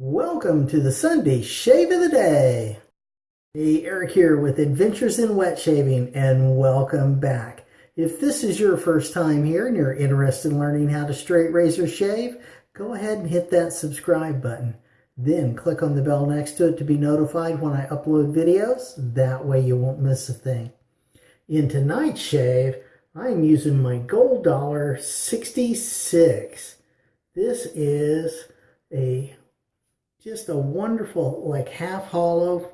Welcome to the Sunday Shave of the Day. Hey, Eric here with Adventures in Wet Shaving and welcome back. If this is your first time here and you're interested in learning how to straight razor shave, go ahead and hit that subscribe button. Then click on the bell next to it to be notified when I upload videos. That way you won't miss a thing. In tonight's shave, I'm using my Gold Dollar 66. This is a just a wonderful like half hollow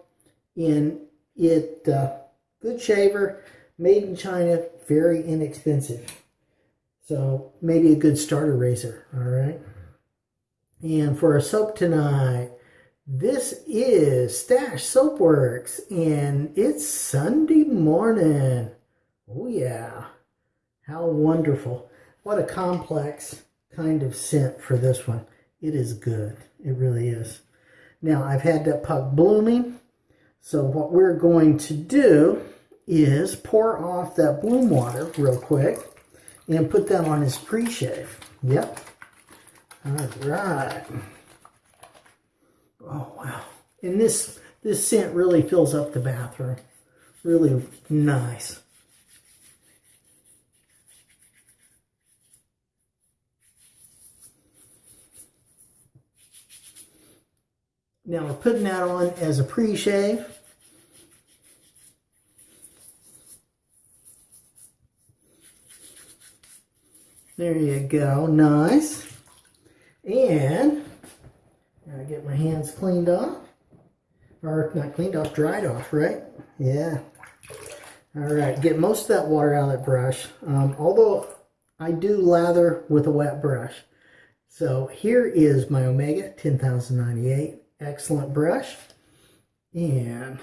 in it uh, good shaver made in China very inexpensive. So maybe a good starter razor all right? And for our soap tonight this is Stash Soapworks and it's Sunday morning. Oh yeah. How wonderful. What a complex kind of scent for this one. It is good. It really is. Now, I've had that puck blooming. So what we're going to do is pour off that bloom water real quick and put that on his pre-shave. Yep. All right. Oh, wow. And this, this scent really fills up the bathroom. Really nice. Now we're putting that on as a pre-shave. There you go, nice. And now I get my hands cleaned off. Or not cleaned off, dried off, right? Yeah. All right, get most of that water out of that brush. Um, although I do lather with a wet brush. So here is my Omega 10098 excellent brush. And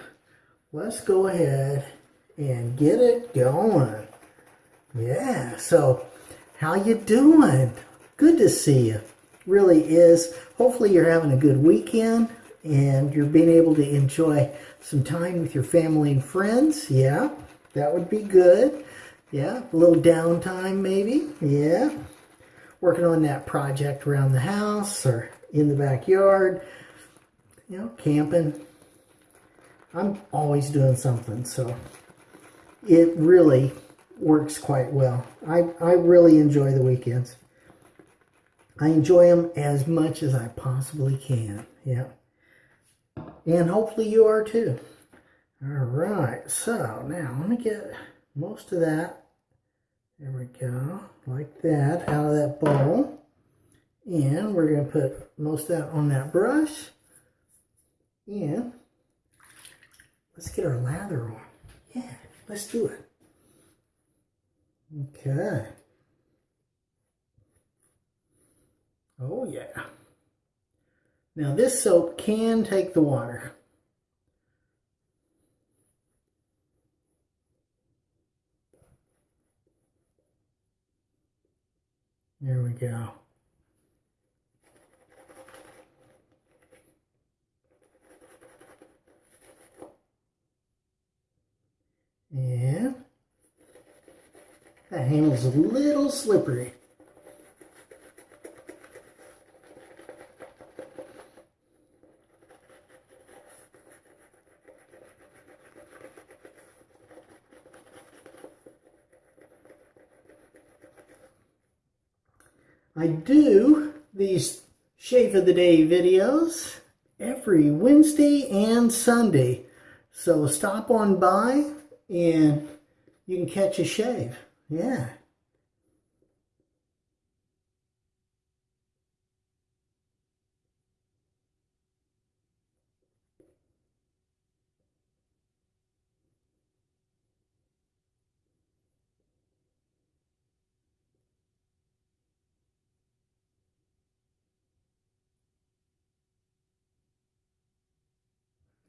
let's go ahead and get it going. Yeah, so how you doing? Good to see you. Really is. Hopefully you're having a good weekend and you're being able to enjoy some time with your family and friends. Yeah, that would be good. Yeah, a little downtime maybe. Yeah. Working on that project around the house or in the backyard you know, camping. I'm always doing something, so it really works quite well. I, I really enjoy the weekends. I enjoy them as much as I possibly can. Yeah. And hopefully you are too. All right. So now let me get most of that. There we go. Like that out of that bowl. And we're going to put most of that on that brush. And let's get our lather on. Yeah, let's do it. Okay. Oh yeah. Now this soap can take the water. There we go. And that handle's a little slippery. I do these Shave of the Day videos every Wednesday and Sunday. So stop on by and you can catch a shave. Yeah.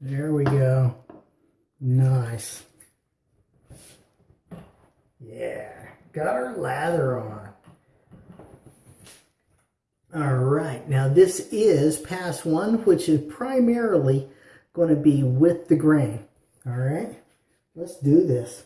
There we go. Nice. Yeah, got our lather on. All right, now this is pass one, which is primarily going to be with the grain. All right, let's do this.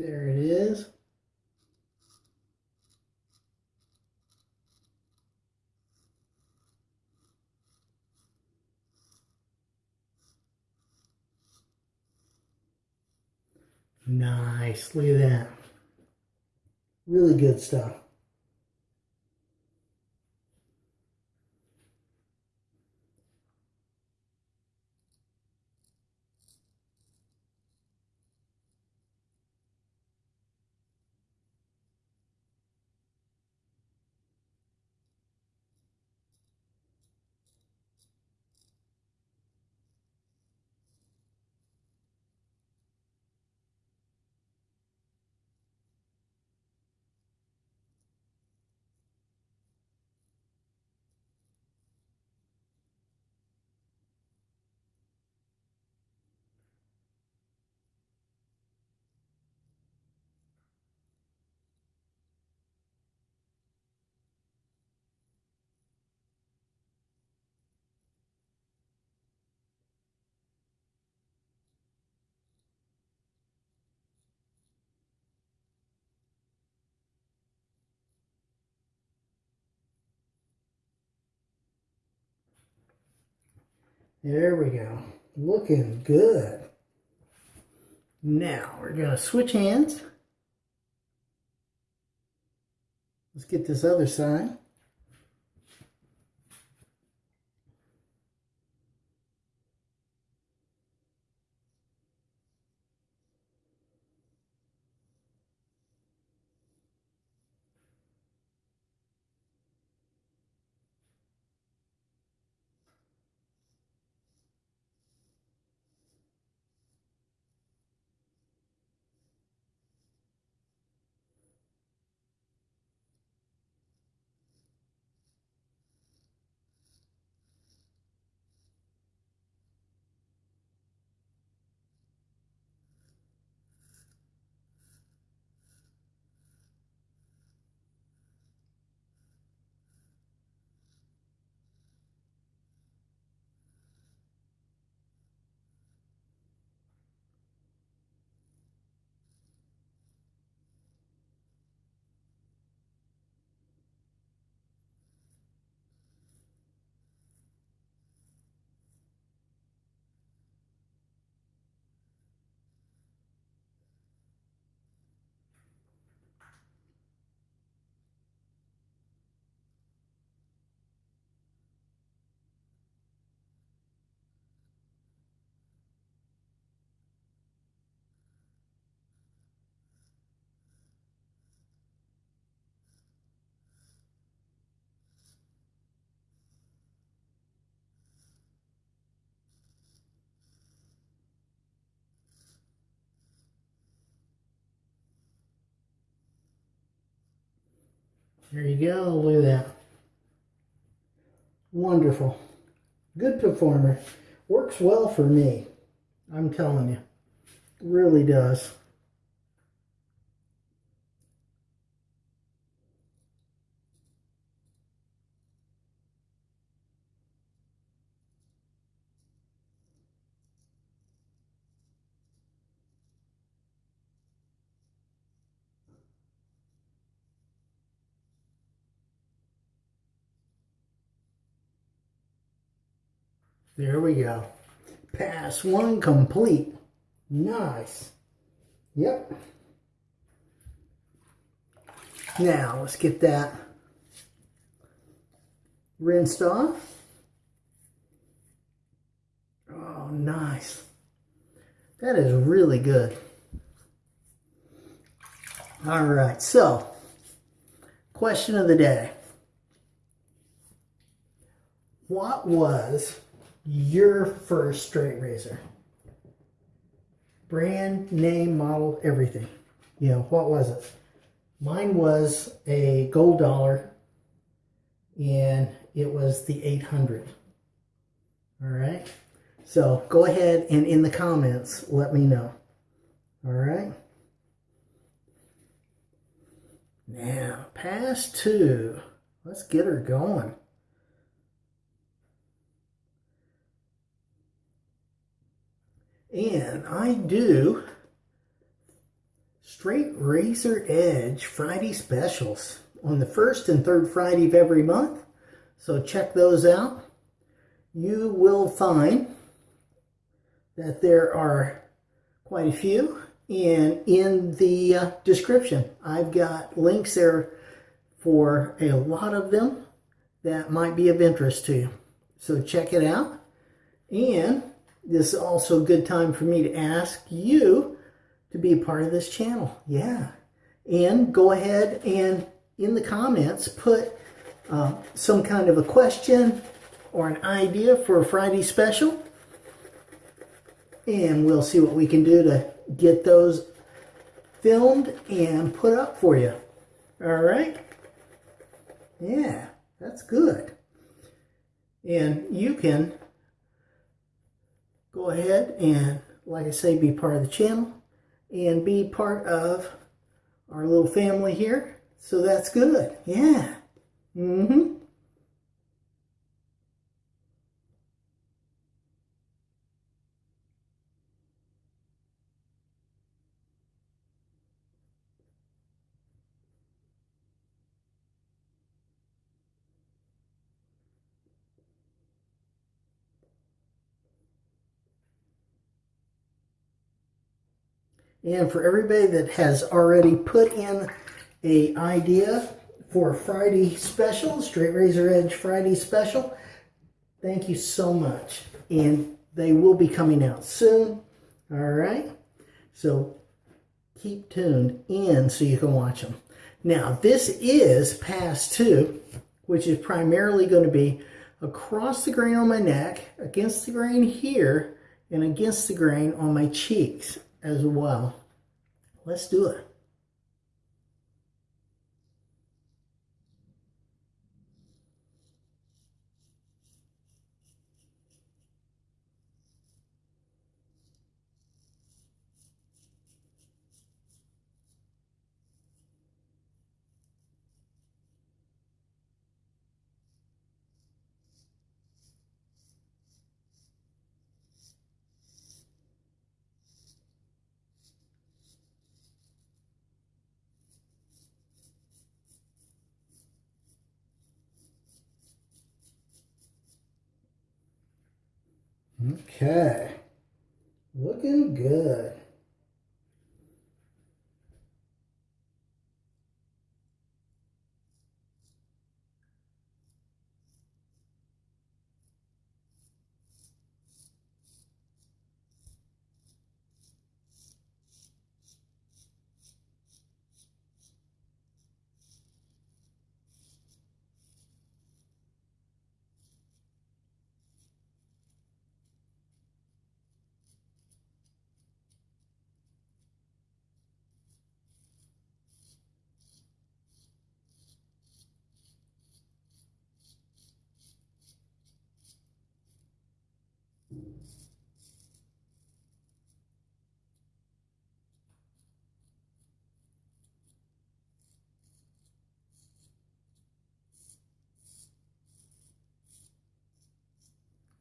There it is. Nice, look at that. Really good stuff. There we go. Looking good. Now we're going to switch hands. Let's get this other side. There you go. Look at that. Wonderful. Good performer. Works well for me. I'm telling you. Really does. There we go. Pass one complete. Nice. Yep. Now, let's get that rinsed off. Oh, nice. That is really good. All right, so question of the day. What was your first straight razor. Brand, name, model, everything. You know, what was it? Mine was a gold dollar and it was the 800. All right. So go ahead and in the comments, let me know. All right. Now, pass two. Let's get her going. And I do Straight Razor Edge Friday specials on the first and third Friday of every month. So check those out. You will find that there are quite a few and in the uh, description I've got links there for a lot of them that might be of interest to you. So check it out. And this is also a good time for me to ask you to be a part of this channel. Yeah. And go ahead and in the comments put uh, some kind of a question or an idea for a Friday special. And we'll see what we can do to get those filmed and put up for you. All right? Yeah, that's good. And you can go ahead and, like I say, be part of the channel and be part of our little family here. So that's good. Yeah. Mm-hmm. And for everybody that has already put in a idea for Friday special, Straight Razor Edge Friday special, thank you so much. And they will be coming out soon. All right. So keep tuned in so you can watch them. Now, this is pass two, which is primarily going to be across the grain on my neck, against the grain here, and against the grain on my cheeks as well. Let's do it. Okay. Looking good.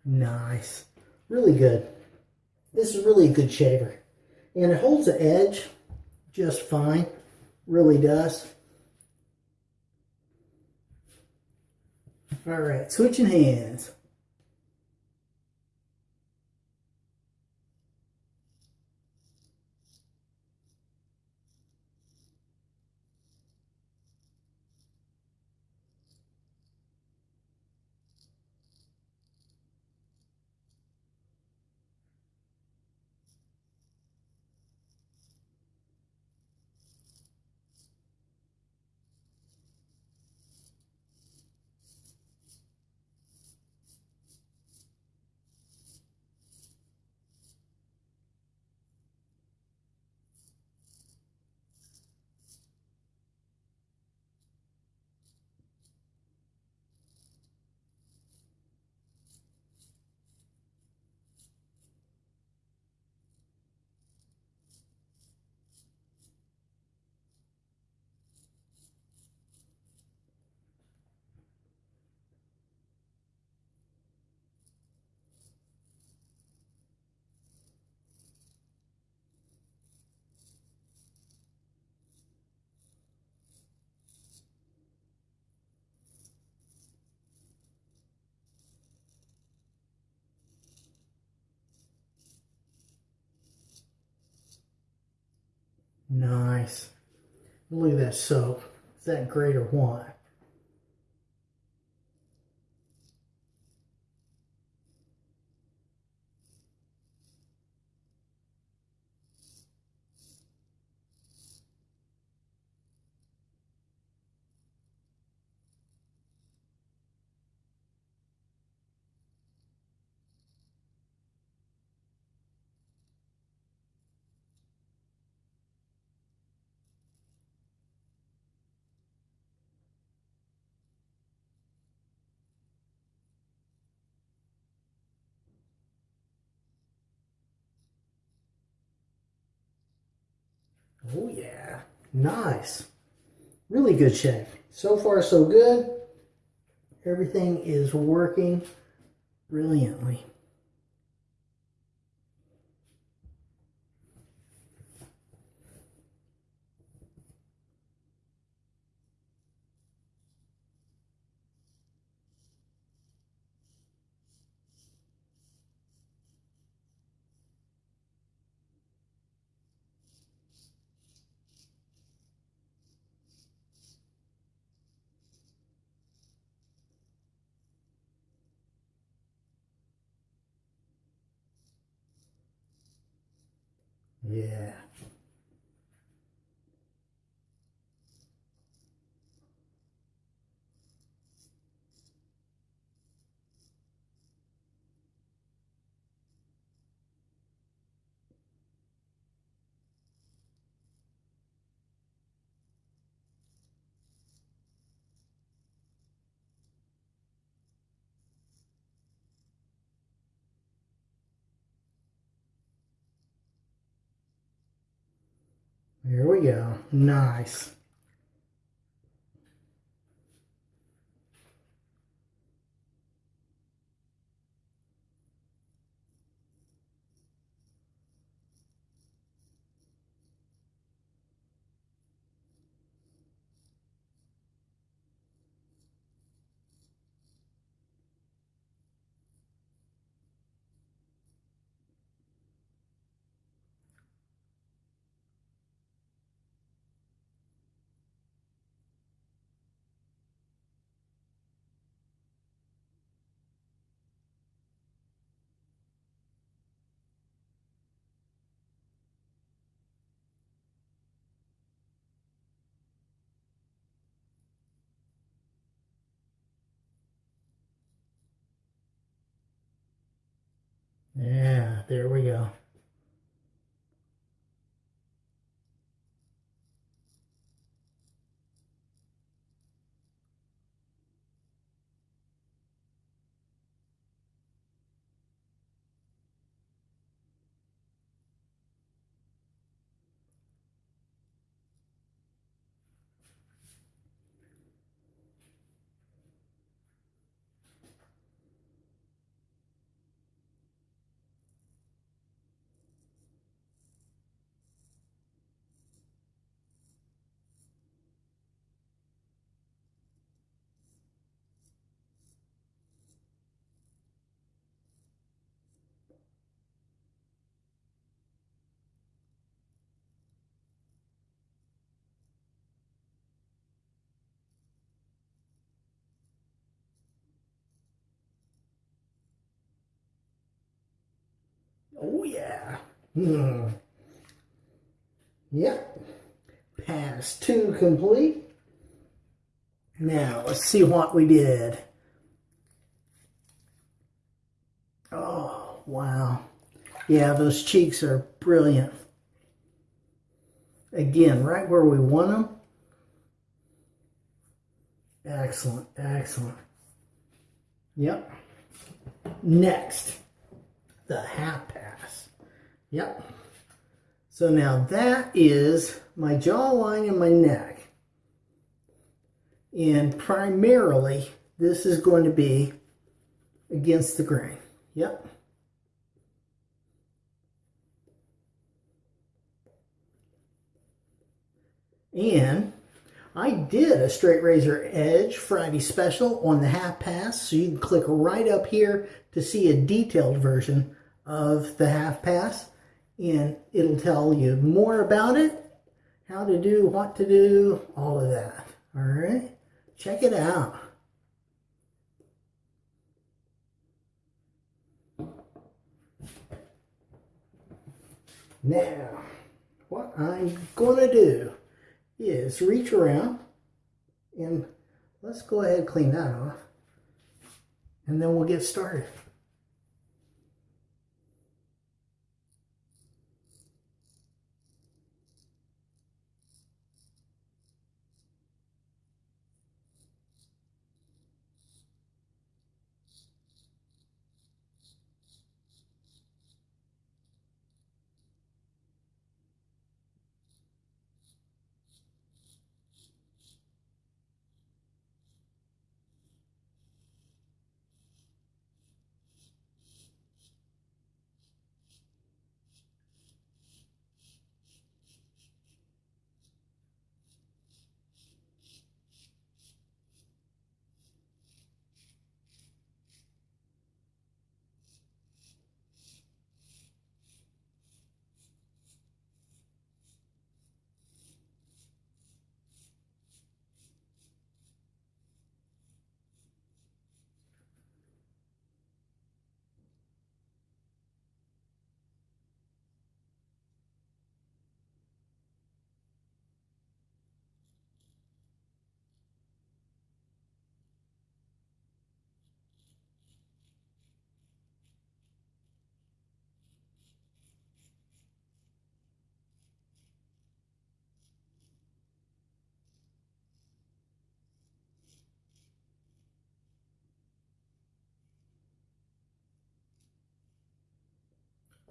Nice. Really good. This is really a good shaver. And it holds the edge just fine. Really does. All right, switching hands. Nice. Look at that soap. Is that great or what? Oh yeah, nice. Really good shave. So far so good. Everything is working brilliantly. Yeah. There we go. Nice. Yeah, there we go. Oh yeah. Hmm. Yep. Pass two complete. Now let's see what we did. Oh, wow. Yeah, those cheeks are brilliant. Again, right where we want them. Excellent, excellent. Yep. Next the half pass. Yep. So now that is my jawline and my neck. And primarily, this is going to be against the grain. Yep. And I did a straight razor edge Friday special on the half pass. So you can click right up here to see a detailed version of the half pass and it'll tell you more about it how to do, what to do, all of that. All right, check it out. Now, what I'm going to do is reach around and let's go ahead and clean that off and then we'll get started.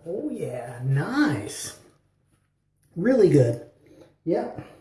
Oh yeah, nice. Really good. Yep.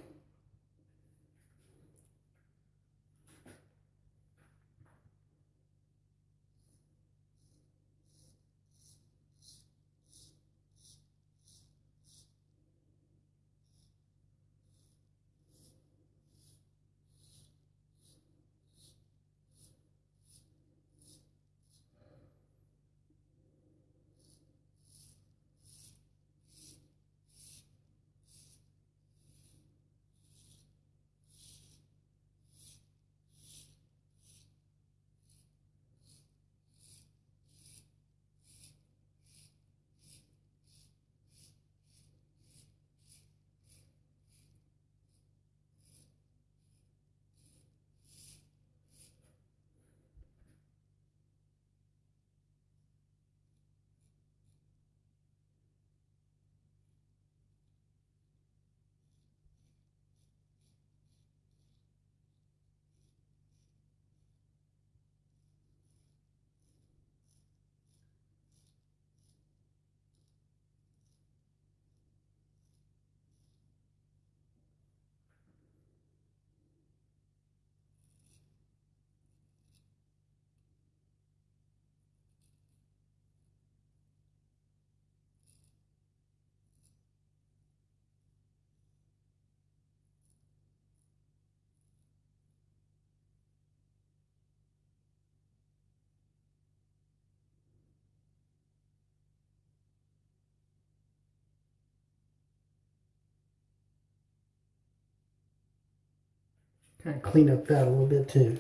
Kind of clean up that a little bit too.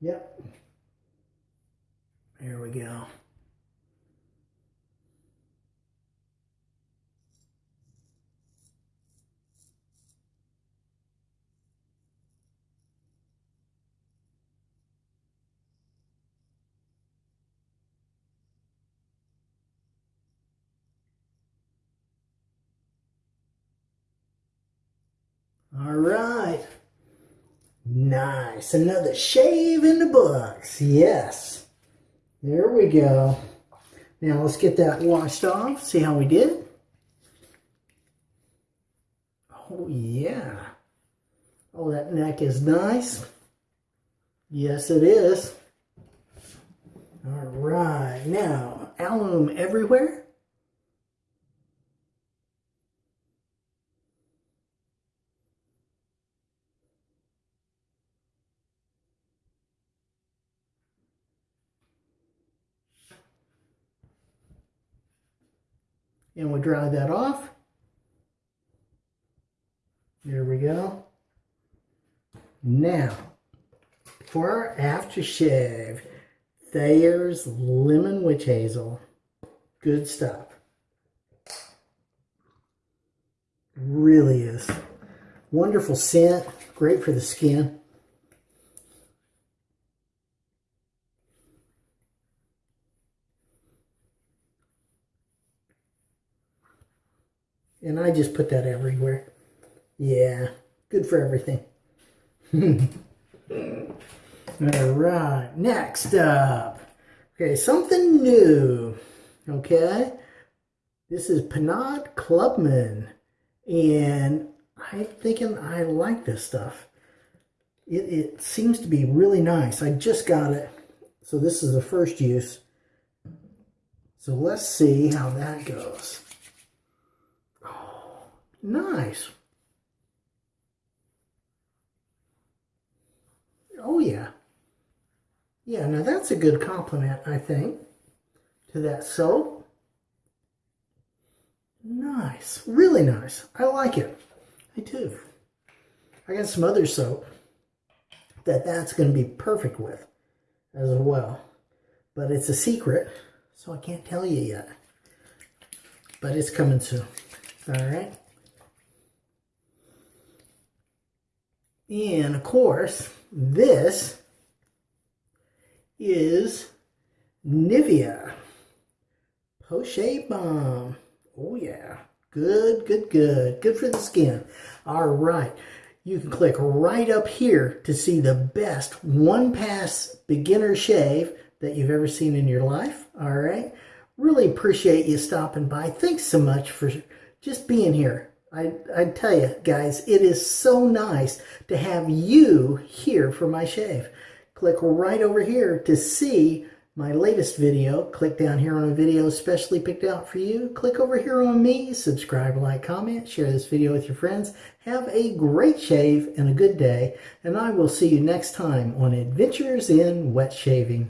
Yep. There we go. All right. Another shave in the books. Yes. There we go. Now let's get that washed off. See how we did. Oh, yeah. Oh, that neck is nice. Yes, it is. All right. Now, alum everywhere. And we'll dry that off. There we go. Now, for our aftershave, Thayer's Lemon Witch Hazel. Good stuff. Really is. Wonderful scent. Great for the skin. And I just put that everywhere. Yeah, good for everything. All right, next up. Okay, something new. Okay, this is Pinaud Clubman. And I'm thinking I like this stuff. It, it seems to be really nice. I just got it. So this is the first use. So let's see how that goes. Nice. Oh, yeah. Yeah, now that's a good complement, I think, to that soap. Nice. Really nice. I like it. I do. I got some other soap that that's going to be perfect with as well. But it's a secret, so I can't tell you yet. But it's coming soon. All right. And of course, this is Nivea Post Balm. Oh yeah, good, good, good. Good for the skin. All right, you can click right up here to see the best one-pass beginner shave that you've ever seen in your life. All right, really appreciate you stopping by. Thanks so much for just being here. I, I tell you guys, it is so nice to have you here for my shave. Click right over here to see my latest video. Click down here on a video specially picked out for you. Click over here on me, subscribe, like, comment, share this video with your friends. Have a great shave and a good day, and I will see you next time on Adventures in Wet Shaving.